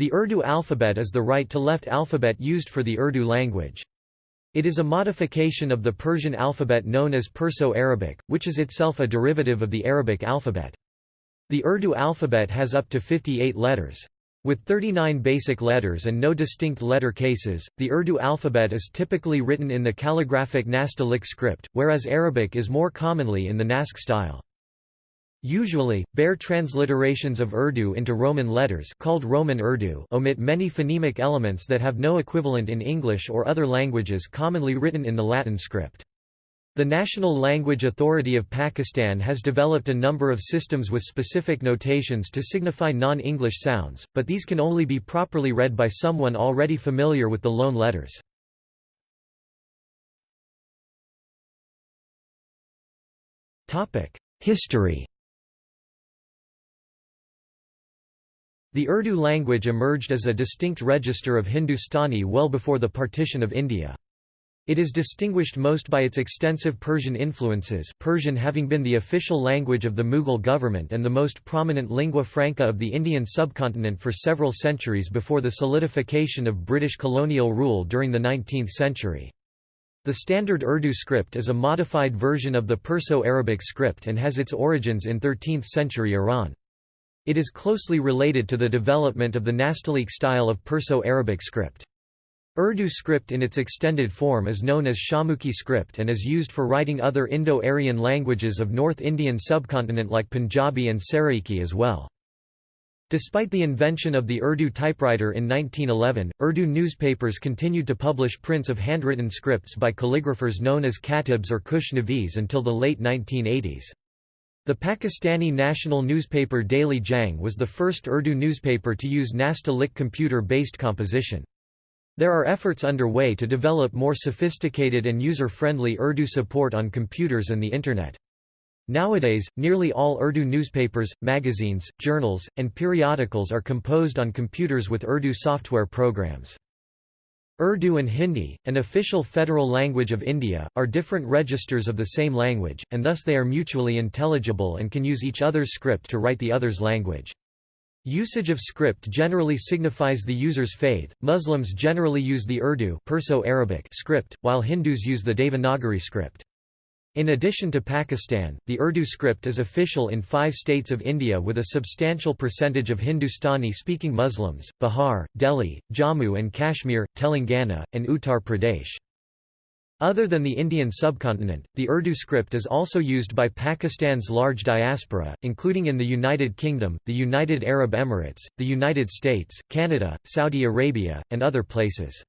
The Urdu alphabet is the right-to-left alphabet used for the Urdu language. It is a modification of the Persian alphabet known as Perso-Arabic, which is itself a derivative of the Arabic alphabet. The Urdu alphabet has up to 58 letters. With 39 basic letters and no distinct letter cases, the Urdu alphabet is typically written in the calligraphic Nastaliq script, whereas Arabic is more commonly in the Naskh style. Usually, bare transliterations of Urdu into Roman letters called Roman Urdu omit many phonemic elements that have no equivalent in English or other languages commonly written in the Latin script. The National Language Authority of Pakistan has developed a number of systems with specific notations to signify non-English sounds, but these can only be properly read by someone already familiar with the loan letters. History The Urdu language emerged as a distinct register of Hindustani well before the partition of India. It is distinguished most by its extensive Persian influences Persian having been the official language of the Mughal government and the most prominent lingua franca of the Indian subcontinent for several centuries before the solidification of British colonial rule during the 19th century. The standard Urdu script is a modified version of the Perso-Arabic script and has its origins in 13th-century Iran. It is closely related to the development of the Nastaliq style of Perso-Arabic script. Urdu script in its extended form is known as Shahmukhi script and is used for writing other Indo-Aryan languages of North Indian subcontinent like Punjabi and Saraiki as well. Despite the invention of the Urdu typewriter in 1911, Urdu newspapers continued to publish prints of handwritten scripts by calligraphers known as katibs or Kushnavis until the late 1980s. The Pakistani national newspaper Daily Jang was the first Urdu newspaper to use Nastaliq computer-based composition. There are efforts underway to develop more sophisticated and user-friendly Urdu support on computers and the Internet. Nowadays, nearly all Urdu newspapers, magazines, journals, and periodicals are composed on computers with Urdu software programs. Urdu and Hindi, an official federal language of India, are different registers of the same language, and thus they are mutually intelligible and can use each other's script to write the other's language. Usage of script generally signifies the user's faith. Muslims generally use the Urdu Perso-Arabic script, while Hindus use the Devanagari script. In addition to Pakistan, the Urdu script is official in five states of India with a substantial percentage of Hindustani-speaking Muslims, Bihar, Delhi, Jammu and Kashmir, Telangana, and Uttar Pradesh. Other than the Indian subcontinent, the Urdu script is also used by Pakistan's large diaspora, including in the United Kingdom, the United Arab Emirates, the United States, Canada, Saudi Arabia, and other places.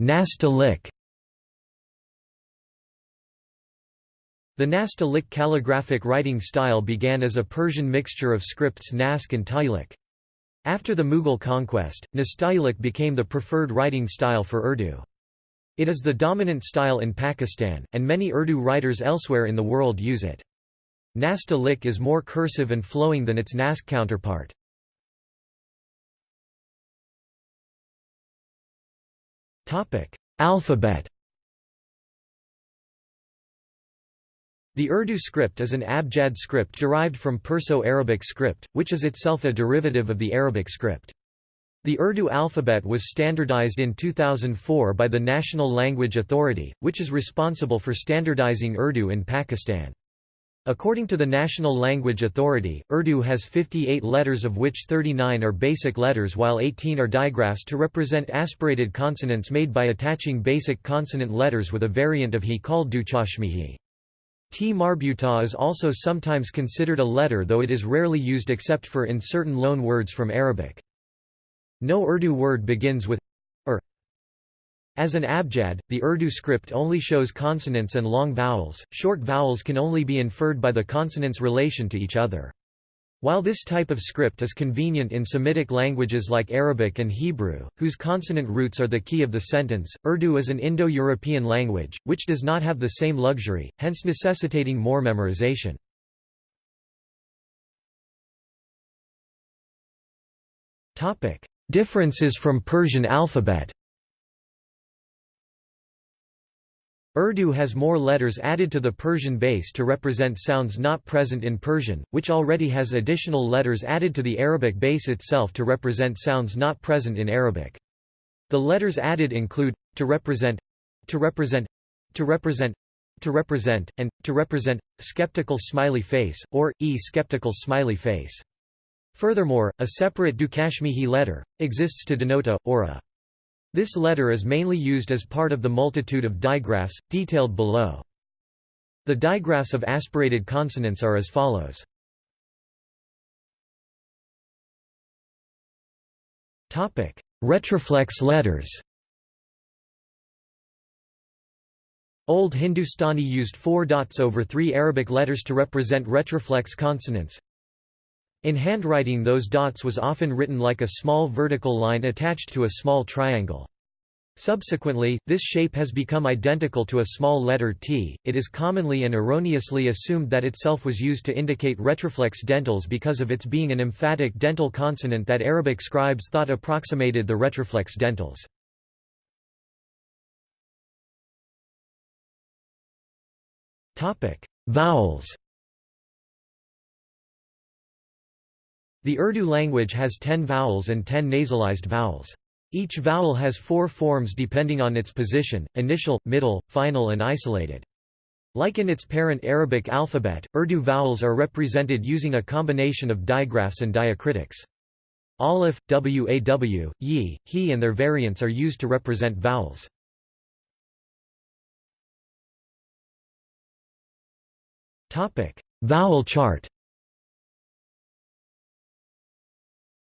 Nastaliq The Nastaliq calligraphic writing style began as a Persian mixture of scripts Naskh and Tayliq. After the Mughal conquest, Nastaliq became the preferred writing style for Urdu. It is the dominant style in Pakistan, and many Urdu writers elsewhere in the world use it. Nastaliq is more cursive and flowing than its Naskh counterpart. Alphabet The Urdu script is an Abjad script derived from Perso-Arabic script, which is itself a derivative of the Arabic script. The Urdu alphabet was standardized in 2004 by the National Language Authority, which is responsible for standardizing Urdu in Pakistan. According to the National Language Authority, Urdu has 58 letters of which 39 are basic letters while 18 are digraphs to represent aspirated consonants made by attaching basic consonant letters with a variant of he called duchashmihi. T marbuta is also sometimes considered a letter though it is rarely used except for in certain loan words from Arabic. No Urdu word begins with as an abjad, the Urdu script only shows consonants and long vowels, short vowels can only be inferred by the consonants' relation to each other. While this type of script is convenient in Semitic languages like Arabic and Hebrew, whose consonant roots are the key of the sentence, Urdu is an Indo-European language, which does not have the same luxury, hence necessitating more memorization. Differences from Persian alphabet Urdu has more letters added to the Persian base to represent sounds not present in Persian, which already has additional letters added to the Arabic base itself to represent sounds not present in Arabic. The letters added include to represent, to represent, to represent, to represent, and to represent skeptical smiley face or e skeptical smiley face. Furthermore, a separate Duchashmihi letter exists to denote a or a. This letter is mainly used as part of the multitude of digraphs, detailed below. The digraphs of aspirated consonants are as follows. Retroflex letters Old Hindustani used four dots over three Arabic letters to represent retroflex consonants. In handwriting those dots was often written like a small vertical line attached to a small triangle. Subsequently, this shape has become identical to a small letter t. It is commonly and erroneously assumed that itself was used to indicate retroflex dentals because of its being an emphatic dental consonant that Arabic scribes thought approximated the retroflex dentals. Topic: Vowels. The Urdu language has 10 vowels and 10 nasalized vowels. Each vowel has four forms depending on its position, initial, middle, final and isolated. Like in its parent Arabic alphabet, Urdu vowels are represented using a combination of digraphs and diacritics. Aleph, waw, yi, he and their variants are used to represent vowels. Vowel chart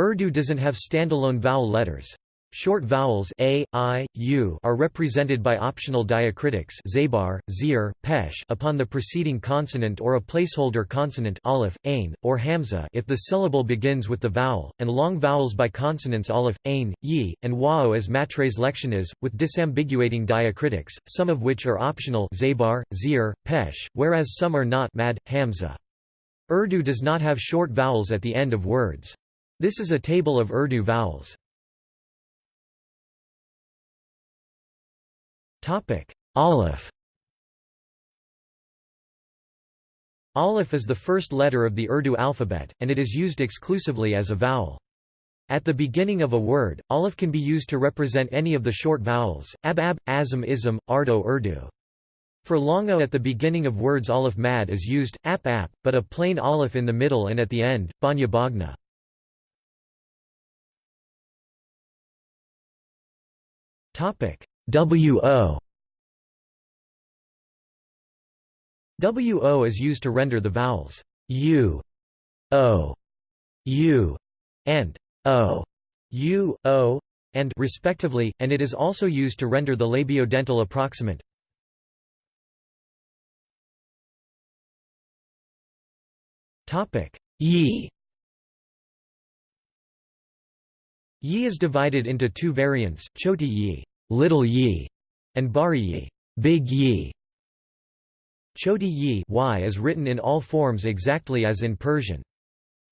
Urdu doesn't have standalone vowel letters. Short vowels a, i, u are represented by optional diacritics zabar, zir, pesh upon the preceding consonant or a placeholder consonant aleph, ain, or hamza if the syllable begins with the vowel, and long vowels by consonants aleph, ain, yi, and wao as matres lectiones, with disambiguating diacritics, some of which are optional zabar, zir, pesh, whereas some are not mad, hamza. Urdu does not have short vowels at the end of words. This is a table of Urdu vowels. Topic: Aleph Aleph is the first letter of the Urdu alphabet, and it is used exclusively as a vowel. At the beginning of a word, aleph can be used to represent any of the short vowels, ab-ab, azam ism, ardo urdu. For long o at the beginning of words aleph mad is used, ap-ap, but a plain aleph in the middle and at the end, banya bagna. WO WO is used to render the vowels U, O, U, and O, U, O, and respectively, and it is also used to render the labiodental approximant. Topic. Yi Yi is divided into two variants, choti yi, little yi, and bari yi, big yi. Choti yi y is written in all forms exactly as in Persian.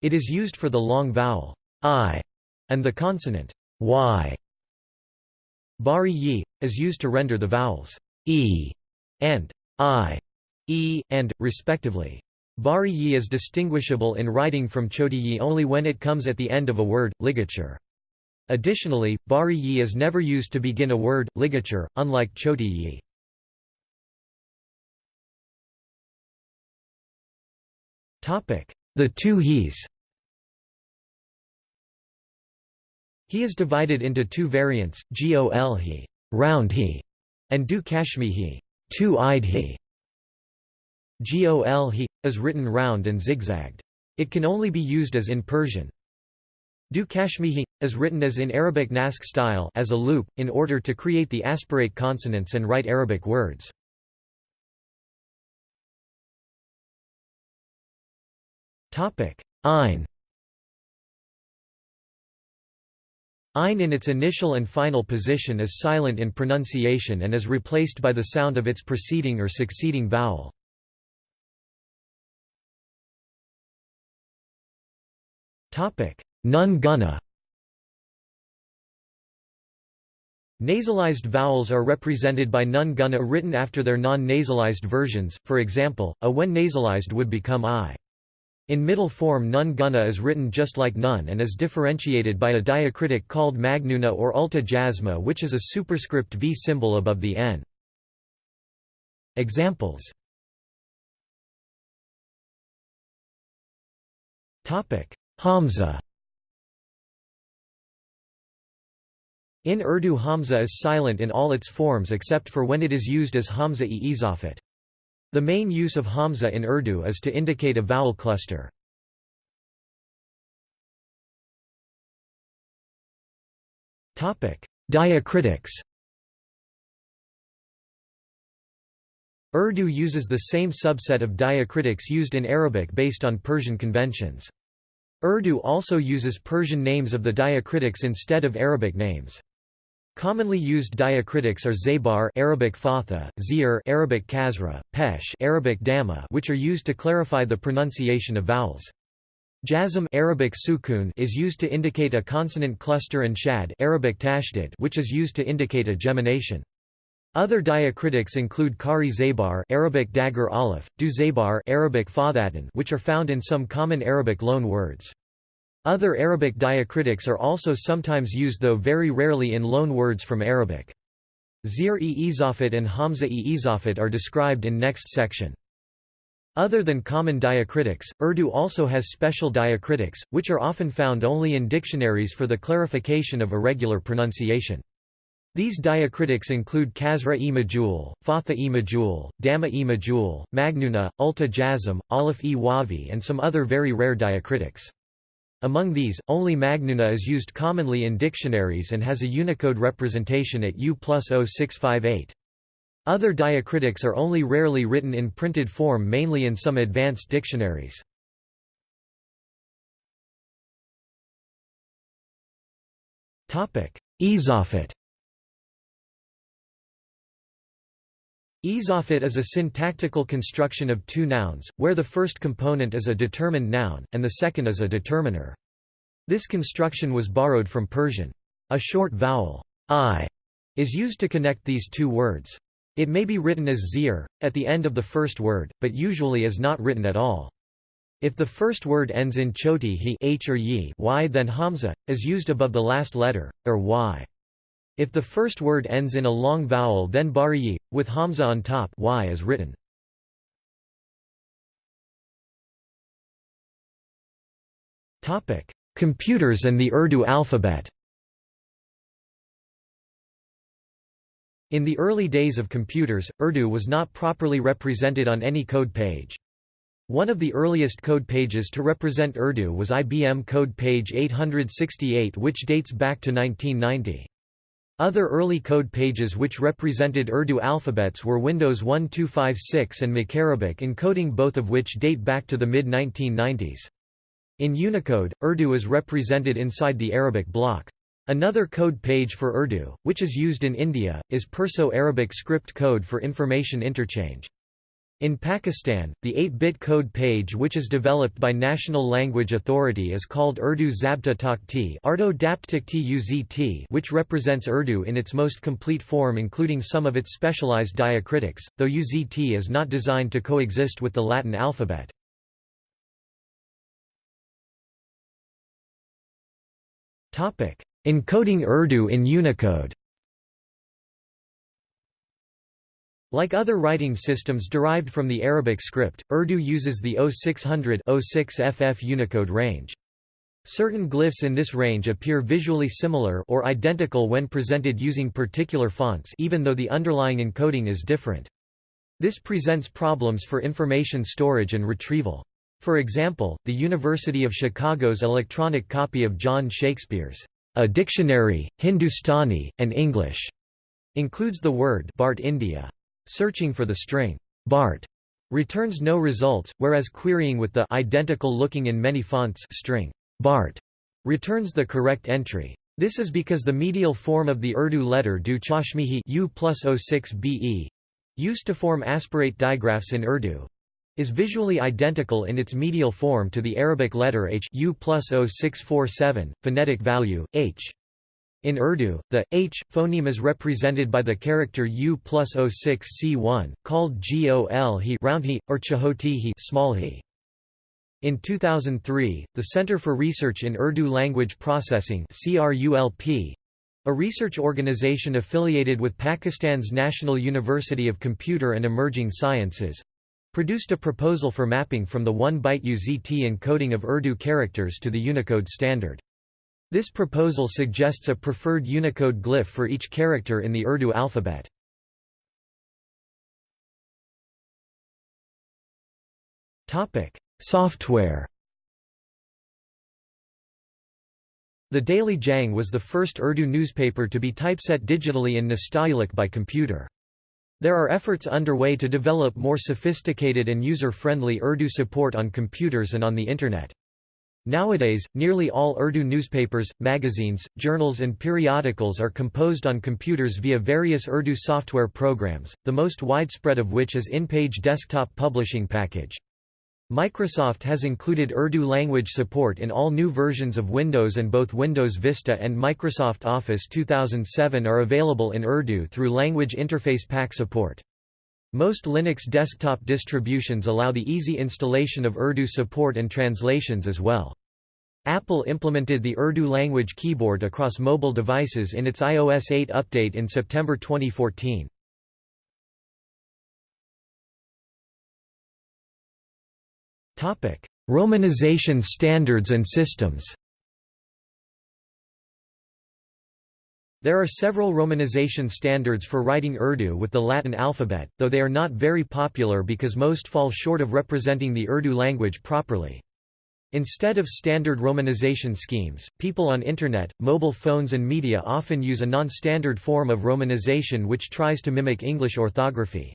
It is used for the long vowel i and the consonant y. Bari yi is used to render the vowels e and i, e and respectively. Bari yi is distinguishable in writing from choti yi only when it comes at the end of a word, ligature. Additionally, bari yi is never used to begin a word, ligature, unlike choti yi. The two he's He is divided into two variants, gol he, round he, and du chashmi he, two-eyed he. Gol he, is written round and zigzagged. It can only be used as in Persian. Du Chashmihi, is written as in Arabic Naskh style as a loop, in order to create the aspirate consonants and write Arabic words. Ain Ain in its initial and final position is silent in pronunciation and is replaced by the sound of its preceding or succeeding vowel. Nun Gunna Nasalized vowels are represented by nun guna written after their non-nasalized versions, for example, a when nasalized would become i. In middle form nun guna is written just like nun and is differentiated by a diacritic called magnuna or ulta jasma which is a superscript v symbol above the n. Examples Hamza In Urdu Hamza is silent in all its forms except for when it is used as Hamza-e izafat. The main use of Hamza in Urdu is to indicate a vowel cluster. Diacritics Urdu uses the same subset of diacritics used in Arabic based on Persian conventions. Urdu also uses Persian names of the diacritics instead of Arabic names. Commonly used diacritics are zabar Arabic fatha, zir Arabic kasra, pesh Arabic damma which are used to clarify the pronunciation of vowels. Jazm Arabic sukun is used to indicate a consonant cluster and shad Arabic tashdid which is used to indicate a gemination. Other diacritics include khari zabar Arabic dagger aleph, du zabar Arabic fathatan which are found in some common Arabic loan words. Other Arabic diacritics are also sometimes used though very rarely in loan words from Arabic. Zir-e izafat and Hamza-e izafat are described in next section. Other than common diacritics, Urdu also has special diacritics, which are often found only in dictionaries for the clarification of irregular pronunciation. These diacritics include kasra-e majul, fatha-e majul, damma-e majul, magnuna, ulta jazm, aleph-e wavi and some other very rare diacritics. Among these, only Magnuna is used commonly in dictionaries and has a Unicode representation at U plus 0658. Other diacritics are only rarely written in printed form mainly in some advanced dictionaries. Izafat Izafat is a syntactical construction of two nouns, where the first component is a determined noun, and the second is a determiner. This construction was borrowed from Persian. A short vowel, i, is used to connect these two words. It may be written as zir, at the end of the first word, but usually is not written at all. If the first word ends in choti he h or yi y then hamza, is used above the last letter, or y. If the first word ends in a long vowel then bariyi, with hamza on top y is written. Computers and the Urdu alphabet In the early days of computers, Urdu was not properly represented on any code page. One of the earliest code pages to represent Urdu was IBM code page 868 which dates back to 1990. Other early code pages which represented Urdu alphabets were Windows 1256 and MacArabic encoding both of which date back to the mid-1990s. In Unicode, Urdu is represented inside the Arabic block. Another code page for Urdu, which is used in India, is Perso-Arabic script code for information interchange. In Pakistan, the 8-bit code page which is developed by National Language Authority is called Urdu Zabta Takhti which represents Urdu in its most complete form including some of its specialized diacritics, though UZT is not designed to coexist with the Latin alphabet. Encoding Urdu in Unicode Like other writing systems derived from the Arabic script, Urdu uses the 0600-06FF Unicode range. Certain glyphs in this range appear visually similar or identical when presented using particular fonts even though the underlying encoding is different. This presents problems for information storage and retrieval. For example, the University of Chicago's electronic copy of John Shakespear's A Dictionary, Hindustani, and English includes the word Bart India. Searching for the string Bart returns no results, whereas querying with the identical looking in many fonts string Bart returns the correct entry. This is because the medial form of the Urdu letter du chashmihi U plus 06 BE, used to form aspirate digraphs in Urdu, is visually identical in its medial form to the Arabic letter H U plus 0647, phonetic value, H. In Urdu, the h phoneme is represented by the character u plus 06c1, called gol he round he, or chahoti he small he. In 2003, the Center for Research in Urdu Language Processing CRULP, a research organization affiliated with Pakistan's National University of Computer and Emerging Sciences, produced a proposal for mapping from the 1-byte UZT encoding of Urdu characters to the Unicode standard. This proposal suggests a preferred Unicode glyph for each character in the Urdu alphabet. Topic: Software The Daily Jang was the first Urdu newspaper to be typeset digitally in Nastaliq by computer. There are efforts underway to develop more sophisticated and user-friendly Urdu support on computers and on the Internet. Nowadays, nearly all Urdu newspapers, magazines, journals and periodicals are composed on computers via various Urdu software programs, the most widespread of which is InPage Desktop Publishing Package. Microsoft has included Urdu language support in all new versions of Windows and both Windows Vista and Microsoft Office 2007 are available in Urdu through Language Interface Pack support. Most Linux desktop distributions allow the easy installation of Urdu support and translations as well. Apple implemented the Urdu language keyboard across mobile devices in its iOS 8 update in September 2014. Topic: Romanization standards and systems. There are several romanization standards for writing Urdu with the Latin alphabet, though they are not very popular because most fall short of representing the Urdu language properly. Instead of standard romanization schemes, people on Internet, mobile phones and media often use a non-standard form of romanization which tries to mimic English orthography.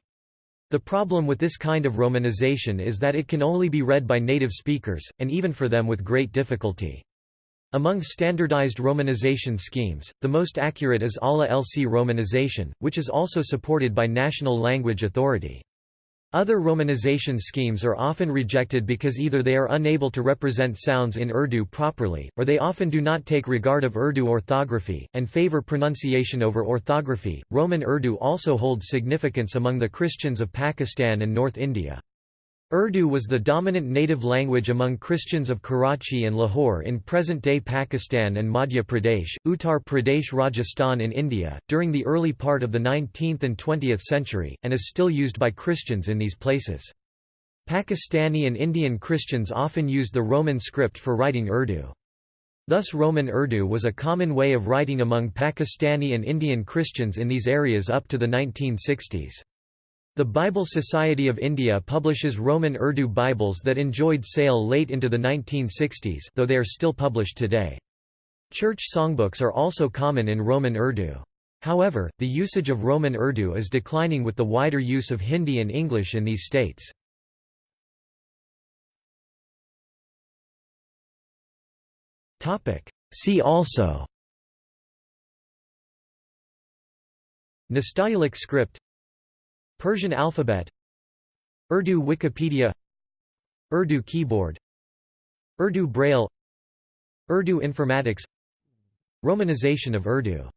The problem with this kind of romanization is that it can only be read by native speakers, and even for them with great difficulty. Among standardized romanization schemes, the most accurate is ALA LC romanization, which is also supported by National Language Authority. Other romanization schemes are often rejected because either they are unable to represent sounds in Urdu properly, or they often do not take regard of Urdu orthography, and favor pronunciation over orthography. Roman Urdu also holds significance among the Christians of Pakistan and North India. Urdu was the dominant native language among Christians of Karachi and Lahore in present-day Pakistan and Madhya Pradesh, Uttar Pradesh Rajasthan in India, during the early part of the 19th and 20th century, and is still used by Christians in these places. Pakistani and Indian Christians often used the Roman script for writing Urdu. Thus Roman Urdu was a common way of writing among Pakistani and Indian Christians in these areas up to the 1960s. The Bible Society of India publishes Roman Urdu Bibles that enjoyed sale late into the 1960s though they are still published today. Church songbooks are also common in Roman Urdu. However, the usage of Roman Urdu is declining with the wider use of Hindi and English in these states. See also Nastaliq script Persian alphabet Urdu Wikipedia Urdu keyboard Urdu Braille Urdu informatics Romanization of Urdu